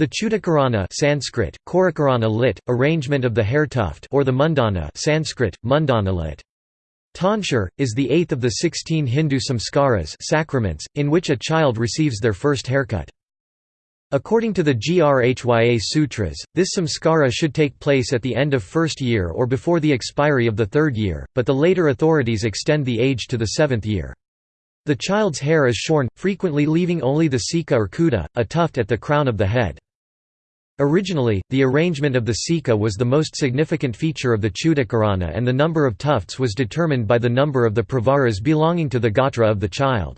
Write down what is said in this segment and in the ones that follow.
The Chudakarana Sanskrit, Korakarana lit, arrangement of the hair tuft or the mundana Sanskrit, mundana lit. Tonsure, is the eighth of the sixteen Hindu samskaras sacraments, in which a child receives their first haircut. According to the Grhya Sutras, this samskara should take place at the end of first year or before the expiry of the third year, but the later authorities extend the age to the seventh year. The child's hair is shorn, frequently leaving only the sika or kuda, a tuft at the crown of the head. Originally, the arrangement of the sika was the most significant feature of the Chudakarana and the number of tufts was determined by the number of the pravaras belonging to the gotra of the child.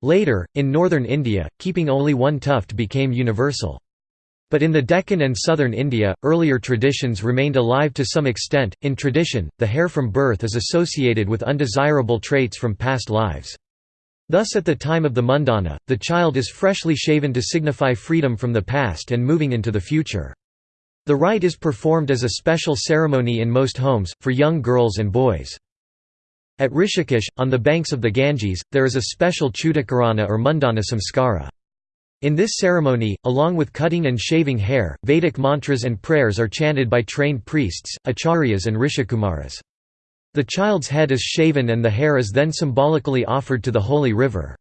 Later, in northern India, keeping only one tuft became universal. But in the Deccan and southern India, earlier traditions remained alive to some extent. In tradition, the hair from birth is associated with undesirable traits from past lives. Thus at the time of the mundana, the child is freshly shaven to signify freedom from the past and moving into the future. The rite is performed as a special ceremony in most homes, for young girls and boys. At Rishikesh, on the banks of the Ganges, there is a special chudakarana or mundana samskara. In this ceremony, along with cutting and shaving hair, Vedic mantras and prayers are chanted by trained priests, acharyas and rishikumaras. The child's head is shaven and the hair is then symbolically offered to the holy river.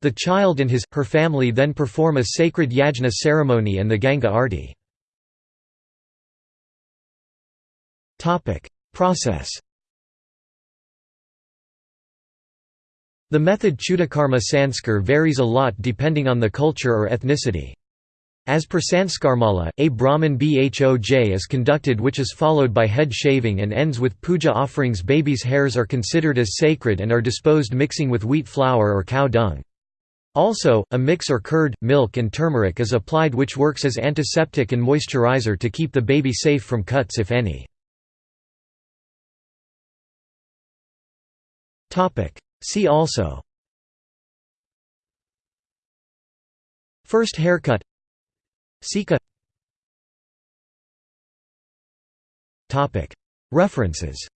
The child and his, her family then perform a sacred yajna ceremony and the Ganga Arti. Process The method Chudakarma Sanskar varies a lot depending on the culture or ethnicity. As per Sanskarmala, a Brahman Bhoj is conducted which is followed by head shaving and ends with puja offerings babies' hairs are considered as sacred and are disposed mixing with wheat flour or cow dung. Also, a mix or curd, milk and turmeric is applied which works as antiseptic and moisturizer to keep the baby safe from cuts if any. See also First haircut Sika References